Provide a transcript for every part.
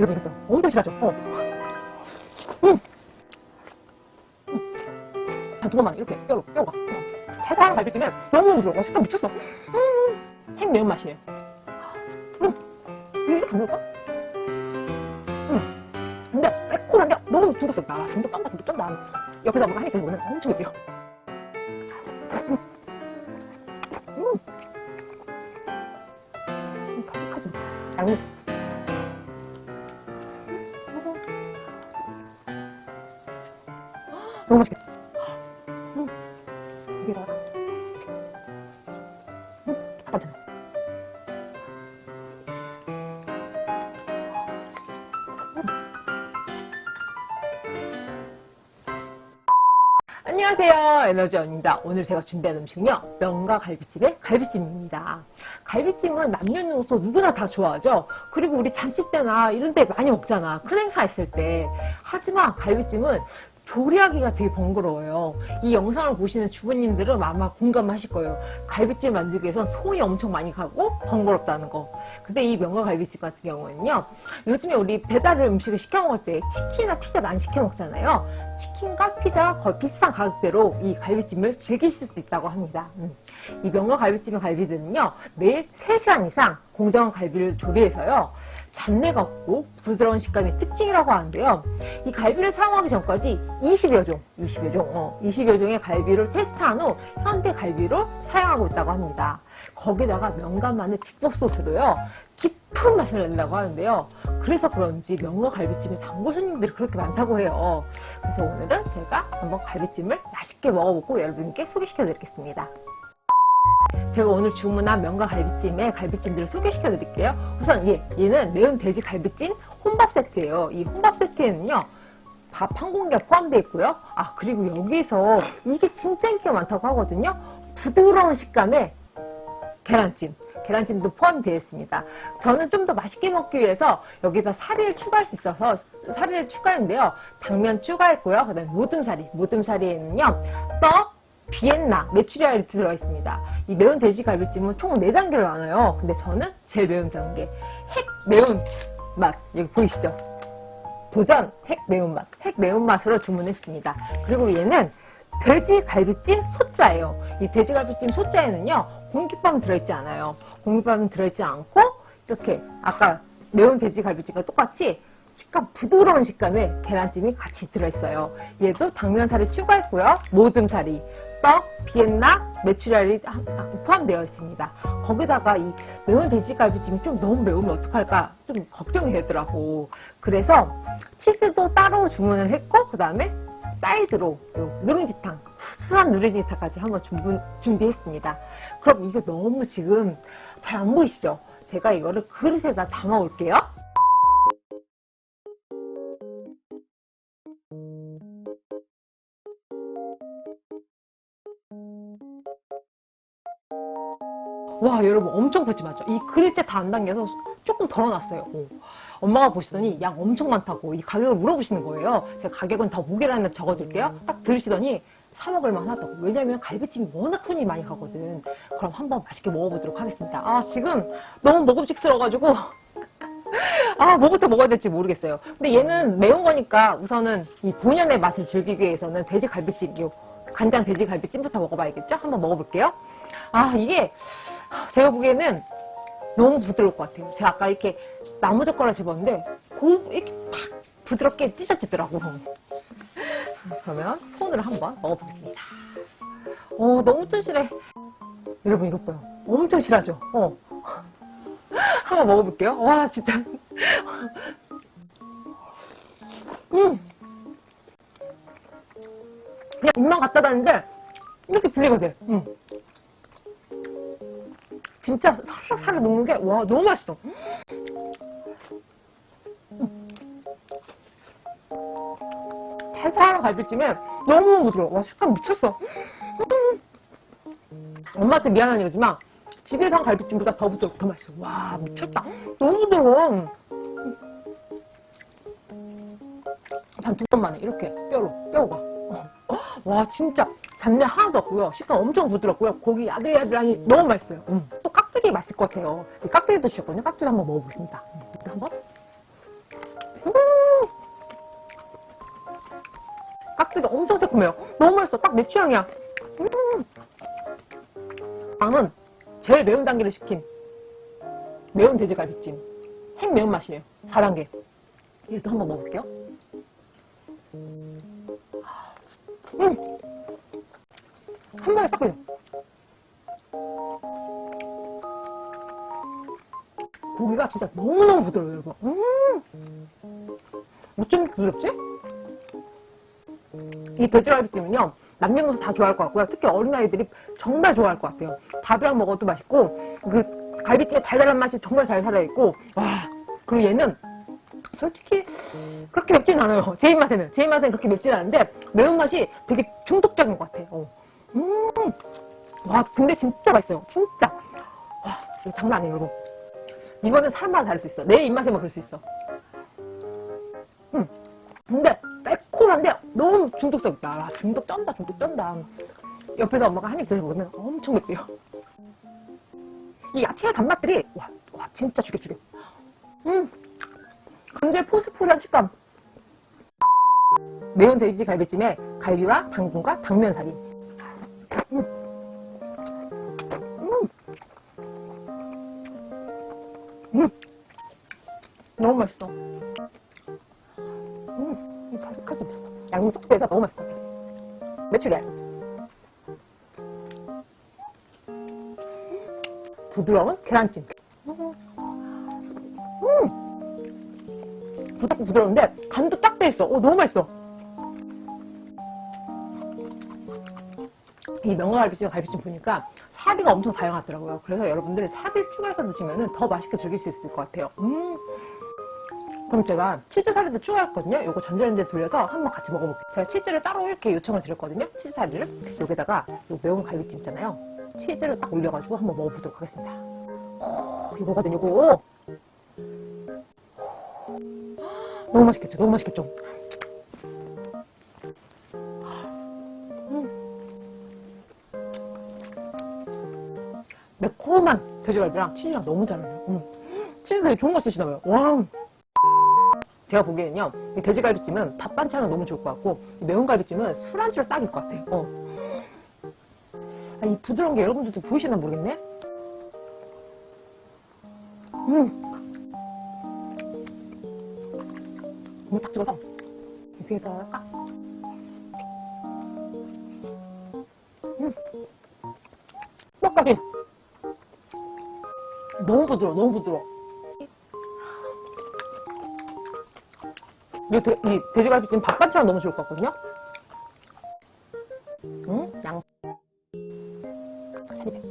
이거 봐요. 엄청 실하죠? 어. 음. 한두 번만 이렇게 뼈로 뼈가 어. 달달한 갈비찜에 너무 부드러워 와, 식감 미쳤어 음. 핵 매운맛이에요 음. 이게 이렇게 먹을까? 음. 근데 매콤한데 너무 중독스럽다 아, 중독 깜짝 중독 쩐다 옆에서 뭔가 한입 드시면 엄청 느껴 너무 맛있겠다. 음. 여기다가. 음, 괜찮아. 안녕하세요 에너지원입니다 오늘 제가 준비한 음식은요 명가 갈비찜의 갈비찜입니다 갈비찜은 남녀노소 누구나 다 좋아하죠 그리고 우리 잔치 때나 이런 데 많이 먹잖아 큰 행사 있을 때 하지만 갈비찜은 조리하기가 되게 번거로워요. 이 영상을 보시는 주부님들은 아마 공감하실 거예요. 갈비찜 만들기 위해선 손이 엄청 많이 가고 번거롭다는 거. 근데 이 명가 갈비찜 같은 경우는요. 요즘에 우리 배달 음식을 시켜 먹을 때 치킨이나 피자 많이 시켜 먹잖아요. 치킨과 피자가 거의 비슷한 가격대로 이 갈비찜을 즐기실 수 있다고 합니다. 음. 이 명가 갈비찜의 갈비들은요. 매일 3시간 이상 공정한 갈비를 조리해서요. 잡내가 없고 부드러운 식감이 특징이라고 하는데요. 이 갈비를 사용하기 전까지 20여 종, 20여 종, 어, 20여 종의 갈비를 테스트한 후 현대 갈비로 사용하고 있다고 합니다. 거기다가 명간마늘 비법 소스로요. 깊은 맛을 낸다고 하는데요. 그래서 그런지 명가 갈비찜에 단골 손님들이 그렇게 많다고 해요. 그래서 오늘은 제가 한번 갈비찜을 맛있게 먹어보고 여러분께 소개시켜 드리겠습니다. 제가 오늘 주문한 명가 갈비찜의 갈비찜들을 소개시켜 드릴게요. 우선 얘, 얘는 매운 돼지 갈비찜 혼밥 세트예요. 이 혼밥 세트에는요. 밥 한 공기가 포함되어 있고요. 아 그리고 여기서 이게 진짜 인기가 많다고 하거든요. 부드러운 식감의 계란찜. 계란찜도 포함되어 있습니다. 저는 좀 더 맛있게 먹기 위해서 여기다 사리를 추가할 수 있어서 사리를 추가했는데요. 당면 추가했고요. 그 다음에 모듬사리. 모듬사리에는요. 떡, 비엔나, 메추리알이 들어있습니다. 이 매운 돼지갈비찜은 총 4단계로 나눠요. 근데 저는 제일 매운 단계. 핵 매운 맛. 여기 보이시죠? 도전 핵 매운맛. 핵 매운맛으로 주문했습니다. 그리고 얘는 돼지갈비찜 소자예요. 이 돼지갈비찜 소자에는요. 공깃밥 들어있지 않아요. 공깃밥은 들어있지 않고 이렇게 아까 매운 돼지갈비찜과 똑같이 식감 부드러운 식감의 계란찜이 같이 들어있어요. 얘도 당면살이 추가했고요. 모듬살이, 떡, 비엔나, 메추리알이 포함되어 있습니다. 거기다가 이 매운 돼지갈비찜이 좀 너무 매우면 어떡할까 좀 걱정이 되더라고. 그래서 치즈도 따로 주문을 했고 그 다음에 사이드로 누룽지탕, 구수한 누룽지탕까지 한번 준비, 준비했습니다. 그럼 이게 너무 지금 잘 안 보이시죠? 제가 이거를 그릇에다 담아 올게요. 와 여러분 엄청 푸짐하죠 이 그릇에 다 안 담겨서 조금 덜어놨어요. 오. 엄마가 보시더니 양 엄청 많다고 이 가격을 물어보시는 거예요. 제가 가격은 더 무게란에 적어둘게요. 딱 들으시더니 사 먹을 만 하다고. 왜냐면 갈비찜이 워낙 손이 많이 가거든. 그럼 한번 맛있게 먹어보도록 하겠습니다. 아 지금 너무 먹음직스러워가지고 아 뭐부터 먹어야 될지 모르겠어요. 근데 얘는 매운 거니까 우선은 이 본연의 맛을 즐기기 위해서는 돼지 갈비찜 요 간장 돼지 갈비찜부터 먹어봐야겠죠? 한번 먹어볼게요. 아 이게 제가 보기에는 너무 부드러울 것 같아요. 제가 아까 이렇게 나무 젓가락 집었는데 고 이렇게 팍 부드럽게 찢어지더라고. 그러면 손으로 한번 먹어보겠습니다. 어 너무 튼실해. 여러분 이것 봐요. 엄청 실하죠? 어. 한번 먹어볼게요. 와 진짜. 음. 그냥 입만 갖다 놨는데 이렇게 돼. 음. 진짜 사르사르 녹는 게 와 너무 맛있어. 달달한 갈비찜에 너무 부드러워. 와 식감 미쳤어. 엄마한테 미안한 얘기지만 집에서 한 갈비찜보다 더 부드럽고 더 맛있어. 와 미쳤다. 너무 부드러워. 단두 번만에 이렇게 뼈로 뼈가. 와 진짜 잡내 하나도 없고요. 식감 엄청 부드럽고요. 고기 야들야들하니 너무 맛있어요. 음. 또 깍두기 맛있을 것 같아요 깍두기도 주셨거든요 깍두기 한번 먹어보겠습니다 음, 한번 음! 깍두기 엄청 새콤해요. 너무 맛있어. 딱 내 취향이야. 음! 나는 제일 매운 단계를 시킨 매운 돼지갈비찜. 핵 매운맛이에요. 4단계. 얘도 한번 먹어볼게요. 음! 한 방에 싹 그냥. 고기가 진짜 너무너무 부드러워요, 여러분. 음! 어쩜 이렇게 부드럽지? 이 돼지갈비찜은요, 남녀노소 다 좋아할 것 같고요. 특히 어린아이들이 정말 좋아할 것 같아요. 밥이랑 먹어도 맛있고, 그 갈비찜의 달달한 맛이 정말 잘 살아있고, 와, 그리고 얘는 솔직히 그렇게 맵진 않아요. 제 입맛에는. 제 입맛에는 그렇게 맵진 않은데, 매운맛이 되게 중독적인 것 같아요. 어. 음, 와, 근데 진짜 맛있어요. 진짜. 와, 이거 장난 아니에요, 여러분. 이거는 사람마다 다를 수 있어. 내 입맛에만 그럴 수 있어. 음, 근데 매콤한데 너무 중독성 있다. 아, 중독 쩐다, 중독 쩐다. 옆에서 엄마가 한입 드셔보면 엄청 맵대요. 이 야채의 단맛들이 와, 와 진짜 죽여 죽여. 음, 감자의 포스포스한 식감. 매운 돼지 갈비찜에 갈비와 당근과 당면사리. 음. 너무 맛있어. 음, 이 칼집 쳤어. 양념 쏙 빼서 너무 맛있어. 매출이야. 부드러운 계란찜. 음. 부드러운데 간도 딱 돼 있어. 오, 너무 맛있어. 이 명가갈비찜 갈비찜 보니까 사리가 엄청 다양하더라고요. 그래서 여러분들 사리 추가해서 드시면 더 맛있게 즐길 수 있을 것 같아요. 음. 그럼 제가 치즈 사리도 추가했거든요. 이거 전자레인지에 돌려서 한번 같이 먹어볼게요. 제가 치즈를 따로 이렇게 요청을 드렸거든요. 치즈 사리를. 여기다가 이 매운 갈비찜 있잖아요. 치즈를 딱 올려가지고 한번 먹어보도록 하겠습니다. 오, 이거거든요, 이거. 너무 맛있겠죠? 너무 맛있겠죠? 매콤한 돼지갈비랑 치즈랑 너무 잘 어울려요. 음. 치즈 되게 좋은 거 쓰시나 봐요. 와. 제가 보기에는요, 이 돼지갈비찜은 밥 반찬은 너무 좋을 것 같고, 이 매운 갈비찜은 술안주로 딱일 것 같아요. 어. 아, 이 부드러운 게 여러분들도 보이시나 모르겠네? 음. 이거 딱 찍어서, 여기에다가 딱. 음. 뼈까지. 너무 부드러워, 너무 부드러워. 이, 돼, 이 돼지갈비찜 밥 반찬 너무 좋을 것 같거든요? 응? 양. 차리배.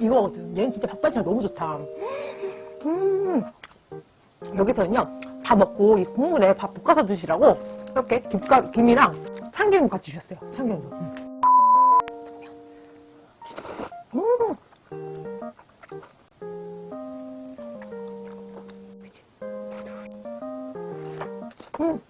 이거거든. 얘는 진짜 밥 반찬 너무 좋다. 음. 여기서는요, 다 먹고 이 국물에 밥 볶아서 드시라고 이렇게 김가, 김이랑 참기름 같이 주셨어요. 참기름도. 음. 음.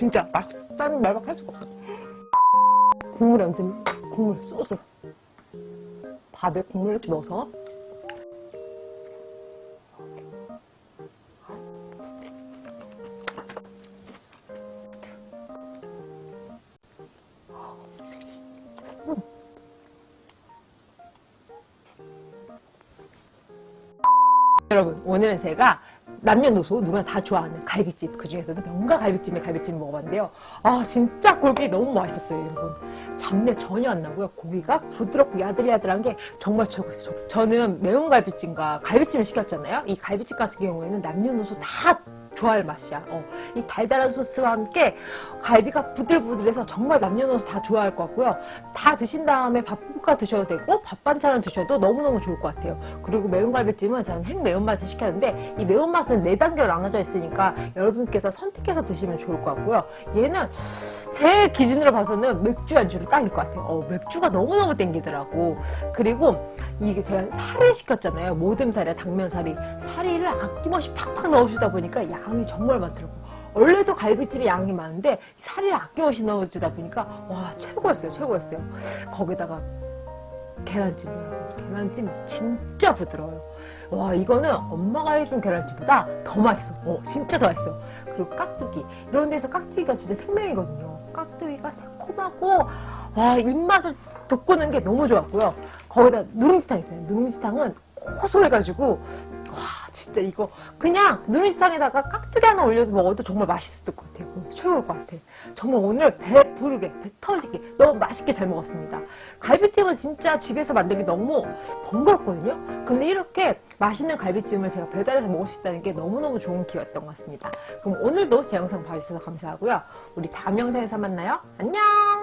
진짜 맛있다는 말밖에 할 수가 없어. 국물에 얹은 국물 소스. 밥에 국물 넣어서 여러분 오늘은 제가 남녀노소 누구나 다 좋아하는 갈비찜 그 중에서도 명가 갈비찜의 갈비찜 먹어봤는데요. 아 진짜 고기 너무 맛있었어요 여러분. 잡내 전혀 안 나고요. 고기가 부드럽고 야들야들한 게 정말 최고였어요 저는 매운 갈비찜과 갈비찜을 시켰잖아요. 이 갈비찜 같은 경우에는 남녀노소 다 좋아할 맛이야. 어, 이 달달한 소스와 함께 갈비가 부들부들해서 정말 남녀노소 다 좋아할 것 같고요. 다 드신 다음에 밥 볶아 드셔도 되고 밥 반찬을 드셔도 너무너무 좋을 것 같아요. 그리고 매운 갈비찜은 저는 행 매운맛을 시켰는데 이 매운맛은 4단계로 나눠져 있으니까 여러분께서 선택해서 드시면 좋을 것 같고요. 얘는 제 기준으로 봐서는 맥주 안주로 딱일 것 같아요. 어, 맥주가 너무너무 땡기더라고. 그리고 이게 제가 살을 시켰잖아요. 모듬살에 당면살이. 사리를 아낌없이 팍팍 넣어주다 보니까 양이 정말 많더라고. 원래도 갈비찜에 양이 많은데 살을 아낌없이 넣어주다 보니까 와 최고였어요. 최고였어요. 거기다가 계란찜 여러분. 계란찜 진짜 부드러워요. 와 이거는 엄마가 해준 계란찜보다 더 맛있어. 어 진짜 더 맛있어. 그리고 깍두기 이런 데서 깍두기가 진짜 생명이거든요. 깍두기가 새콤하고 와 입맛을 돋구는 게 너무 좋았고요. 거기다 누룽지탕 있잖아요. 누룽지탕은 고소해가지고 와 진짜 이거 그냥 누룽지탕에다가 깍두기 하나 올려서 먹어도 정말 맛있을 것 같아요. 어, 최고일 것 같아. 정말 오늘 배 부르게 배 터지게 너무 맛있게 잘 먹었습니다. 갈비찜은 진짜 집에서 만들기 너무 번거롭거든요. 근데 이렇게 맛있는 갈비찜을 제가 배달해서 먹을 수 있다는 게 너무너무 좋은 기회였던 것 같습니다. 그럼 오늘도 제 영상 봐주셔서 감사하고요. 우리 다음 영상에서 만나요. 안녕!